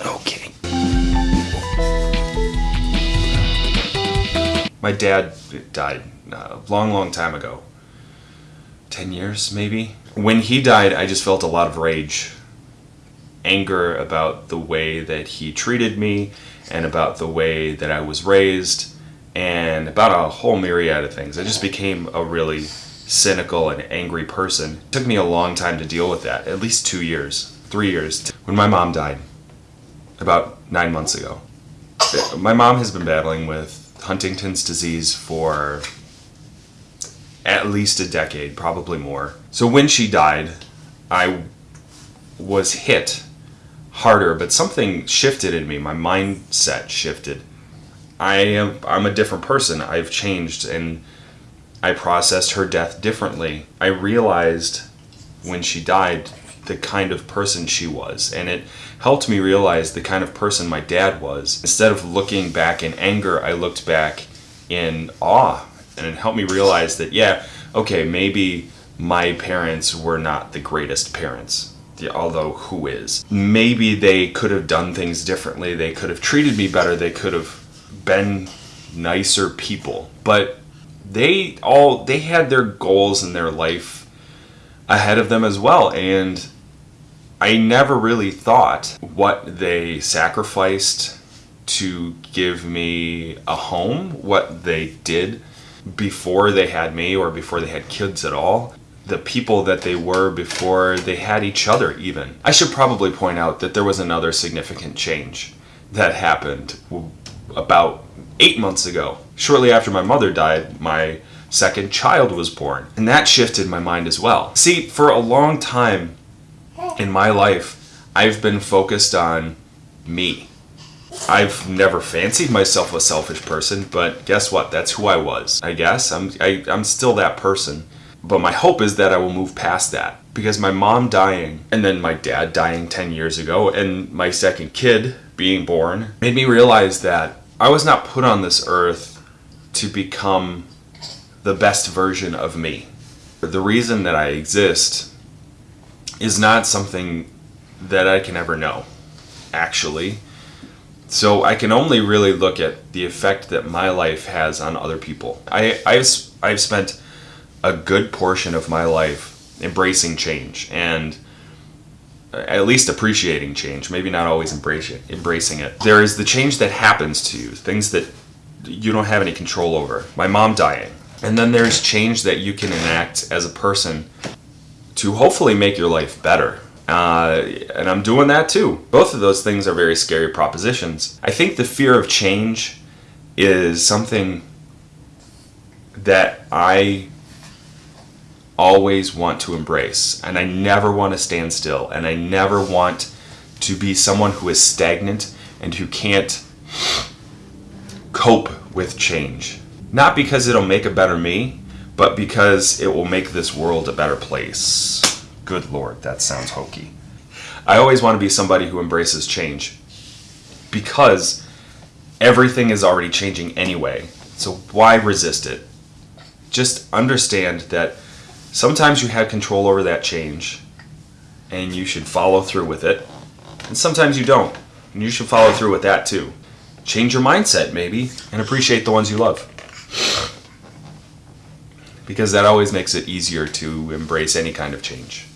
Okay. My dad died a long, long time ago. 10 years, maybe? When he died, I just felt a lot of rage. Anger about the way that he treated me and about the way that I was raised and about a whole myriad of things. I just became a really cynical and angry person. It took me a long time to deal with that, at least two years, three years. When my mom died, about nine months ago, my mom has been battling with Huntington's disease for at least a decade, probably more. So when she died, I was hit harder, but something shifted in me. My mindset shifted. I am I'm a different person. I've changed and I processed her death differently. I realized when she died the kind of person she was. And it helped me realize the kind of person my dad was. Instead of looking back in anger, I looked back in awe. And it helped me realize that yeah, okay, maybe my parents were not the greatest parents although who is? Maybe they could have done things differently. They could have treated me better. They could have been nicer people. But they all they had their goals in their life ahead of them as well. And I never really thought what they sacrificed to give me a home, what they did before they had me or before they had kids at all, the people that they were before they had each other even. I should probably point out that there was another significant change that happened about eight months ago. Shortly after my mother died, my second child was born. And that shifted my mind as well. See, for a long time in my life, I've been focused on me. I've never fancied myself a selfish person, but guess what? That's who I was. I guess I'm I, I'm still that person. But my hope is that I will move past that because my mom dying and then my dad dying 10 years ago and my second kid being born made me realize that I was not put on this earth to become the best version of me. The reason that I exist is not something that I can ever know, actually. So I can only really look at the effect that my life has on other people. I, I've, I've spent a good portion of my life embracing change and uh, at least appreciating change, maybe not always embracing embracing it. There is the change that happens to you, things that you don't have any control over. My mom dying, and then there's change that you can enact as a person to hopefully make your life better. Uh, and I'm doing that too. Both of those things are very scary propositions. I think the fear of change is something that I always want to embrace. And I never want to stand still. And I never want to be someone who is stagnant and who can't cope with change. Not because it'll make a better me, but because it will make this world a better place. Good lord, that sounds hokey. I always want to be somebody who embraces change because everything is already changing anyway. So why resist it? Just understand that sometimes you have control over that change and you should follow through with it. And sometimes you don't. And you should follow through with that too. Change your mindset maybe and appreciate the ones you love because that always makes it easier to embrace any kind of change.